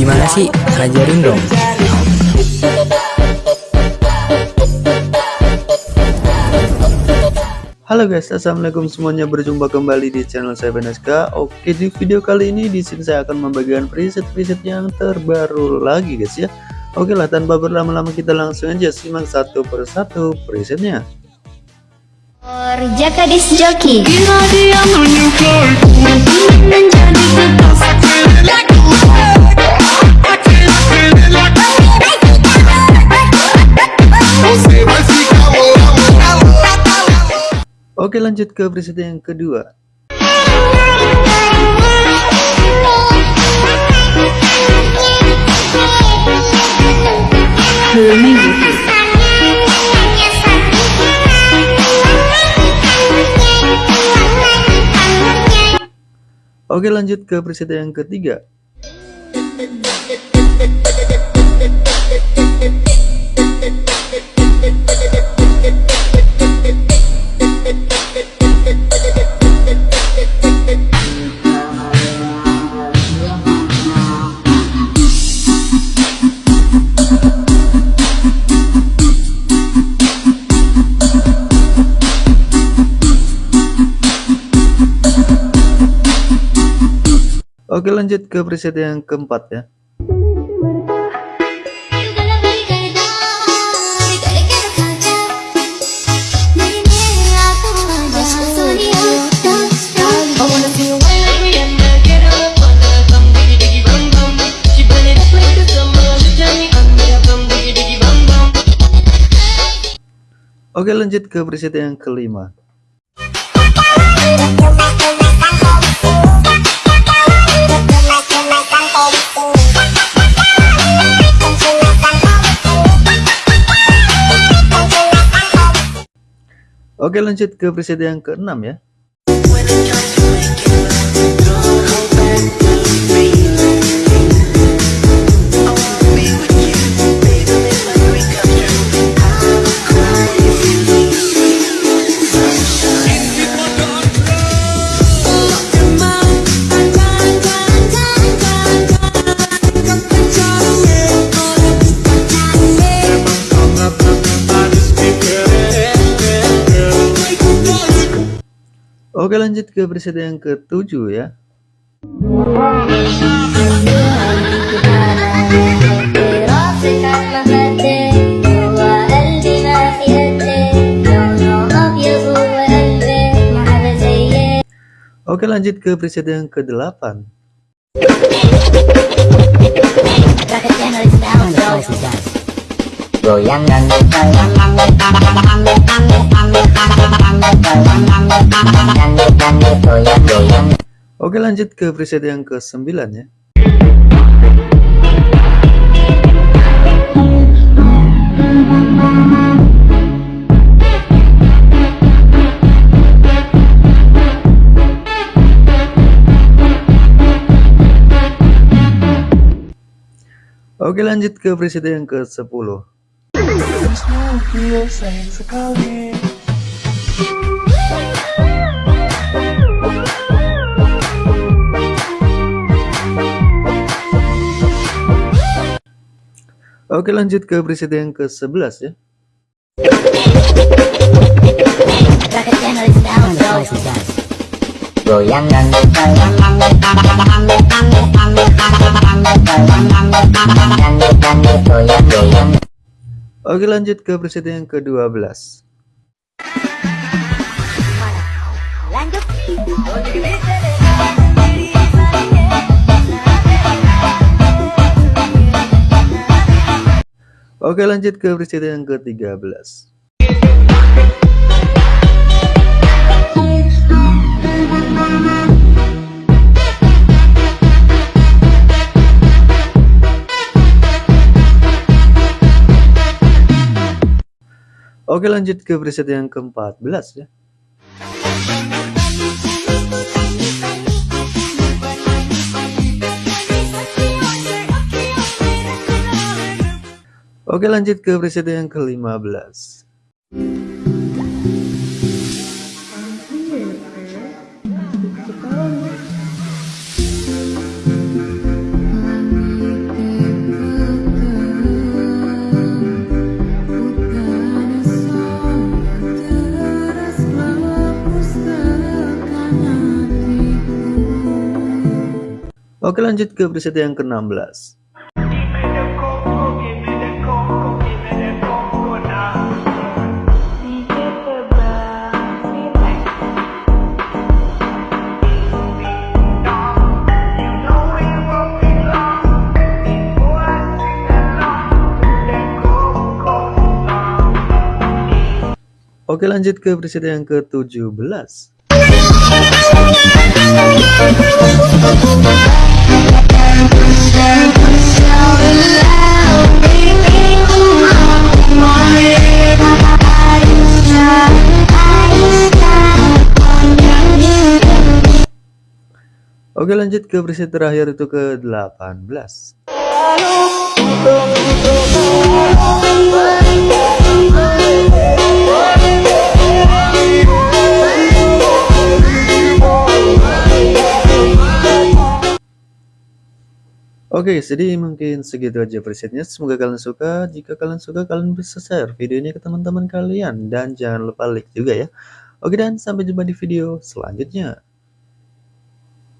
Gimana sih? Ajarin dong. Halo guys, assalamualaikum semuanya. Berjumpa kembali di channel saya Beneska. Oke, di video kali ini di sini saya akan membagikan preset-preset yang terbaru lagi guys ya. Oke lah, tanpa berlama-lama kita langsung aja simak satu persatu presetnya. Jaka Disc Jockey Oke lanjut ke preset yang kedua. Oke lanjut ke preset yang ketiga. Oke lanjut ke preset yang keempat ya. Oke lanjut ke preset yang kelima. Oke lanjut ke preset yang keenam ya. Oke lanjut ke preset yang ketujuh ya. Oke lanjut ke preset yang ke-8 Goyangan. Oke lanjut ke preset yang ke-9 ya. Oke lanjut ke preset yang ke-10 Oke lanjut ke preset yang ke-11 ya Oke lanjut ke preset yang ke-12 Oke lanjut ke preset yang ke-13 Oke lanjut ke preset yang ke-14 ya. Oke lanjut ke preset yang ke-15 Oke lanjut ke preset yang ke-16 Oke lanjut ke preset yang ke-17 Oke lanjut ke preset terakhir itu ke 18 Oke, jadi mungkin segitu aja presetnya. Semoga kalian suka. Jika kalian suka, kalian bisa share video ini ke teman-teman kalian. Dan jangan lupa like juga ya. Oke dan sampai jumpa di video selanjutnya.